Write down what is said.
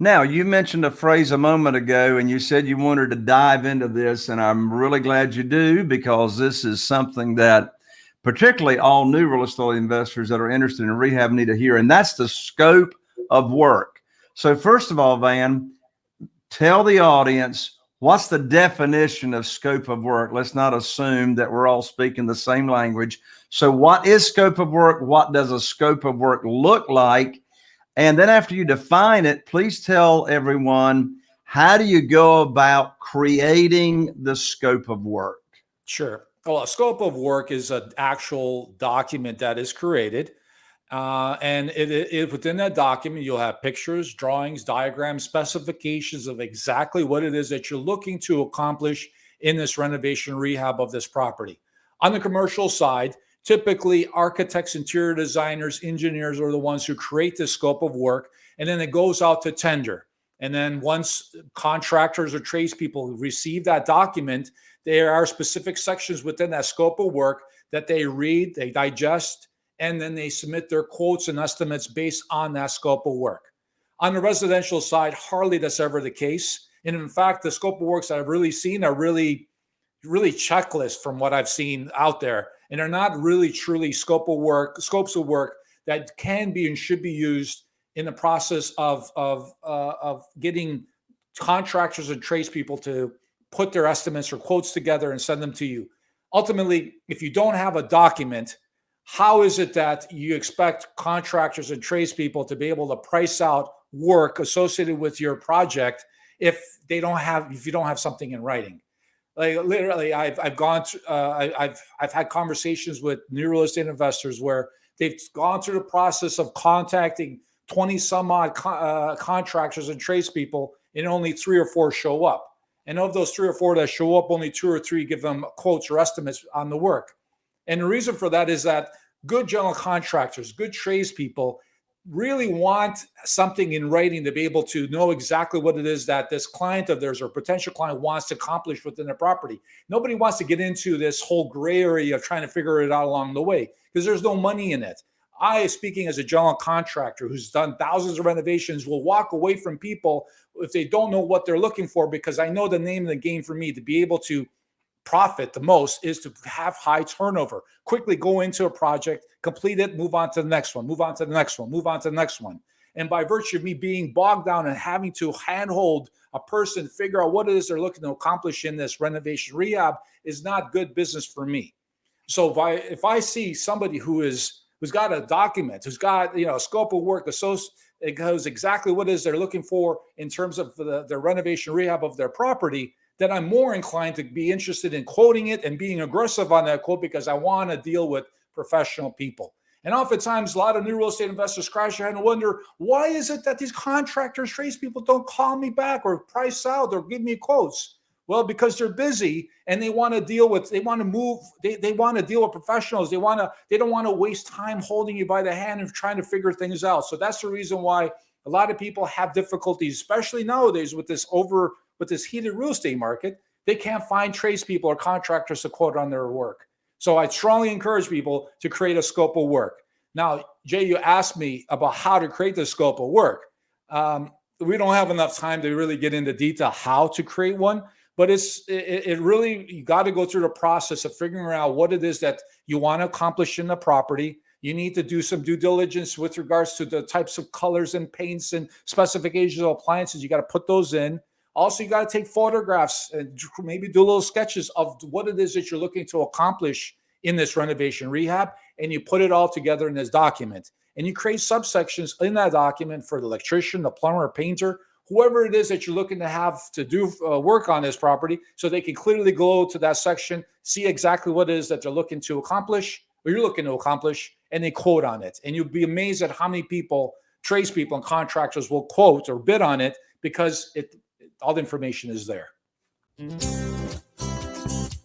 Now, you mentioned a phrase a moment ago, and you said you wanted to dive into this, and I'm really glad you do because this is something that particularly all new real estate investors that are interested in rehab need to hear, and that's the scope of work. So, first of all, Van, tell the audience what's the definition of scope of work. Let's not assume that we're all speaking the same language. So, what is scope of work? What does a scope of work look like? And then after you define it, please tell everyone how do you go about creating the scope of work? Sure. Well, a scope of work is an actual document that is created. Uh, and it, it, within that document, you'll have pictures, drawings, diagrams, specifications of exactly what it is that you're looking to accomplish in this renovation rehab of this property. On the commercial side, Typically, architects, interior designers, engineers are the ones who create the scope of work, and then it goes out to tender. And then once contractors or tradespeople receive that document, there are specific sections within that scope of work that they read, they digest, and then they submit their quotes and estimates based on that scope of work. On the residential side, hardly that's ever the case. And in fact, the scope of works that I've really seen are really, really checklist from what I've seen out there and are not really truly scope of work, scopes of work that can be and should be used in the process of of uh, of getting contractors and tradespeople to put their estimates or quotes together and send them to you. Ultimately, if you don't have a document, how is it that you expect contractors and tradespeople to be able to price out work associated with your project if they don't have if you don't have something in writing? Like literally I've, I've gone through, uh, I, have I've had conversations with new real estate investors where they've gone through the process of contacting 20 some odd co uh, contractors and tradespeople and only three or four show up. And of those three or four that show up, only two or three give them quotes or estimates on the work. And the reason for that is that good general contractors, good tradespeople really want something in writing to be able to know exactly what it is that this client of theirs or potential client wants to accomplish within their property. Nobody wants to get into this whole gray area of trying to figure it out along the way because there's no money in it. I, speaking as a general contractor who's done thousands of renovations, will walk away from people if they don't know what they're looking for because I know the name of the game for me to be able to profit the most is to have high turnover. Quickly go into a project, complete it, move on to the next one, move on to the next one, move on to the next one. And by virtue of me being bogged down and having to handhold a person, figure out what it is they're looking to accomplish in this renovation rehab is not good business for me. So if I if I see somebody who is who's got a document, who's got you know a scope of work associated it goes exactly what it is they're looking for in terms of the, the renovation rehab of their property, then I'm more inclined to be interested in quoting it and being aggressive on that quote because I want to deal with professional people. And oftentimes, a lot of new real estate investors crash their head and wonder, why is it that these contractors, tradespeople don't call me back or price out or give me quotes? Well, because they're busy and they want to deal with, they want to move, they, they want to deal with professionals. They want to, they don't want to waste time holding you by the hand and trying to figure things out. So that's the reason why a lot of people have difficulties, especially nowadays with this over with this heated real estate market, they can't find tradespeople or contractors to quote on their work. So I strongly encourage people to create a scope of work. Now, Jay, you asked me about how to create the scope of work. Um, we don't have enough time to really get into detail how to create one, but it's it, it really you got to go through the process of figuring out what it is that you want to accomplish in the property. You need to do some due diligence with regards to the types of colors and paints and specifications of appliances. You got to put those in. Also, you got to take photographs and maybe do little sketches of what it is that you're looking to accomplish in this renovation rehab, and you put it all together in this document. And you create subsections in that document for the electrician, the plumber, painter, whoever it is that you're looking to have to do uh, work on this property, so they can clearly go to that section, see exactly what it is that they're looking to accomplish, or you're looking to accomplish, and they quote on it. And you'll be amazed at how many people, tradespeople and contractors will quote or bid on it because it all the information is there. Mm-hmm.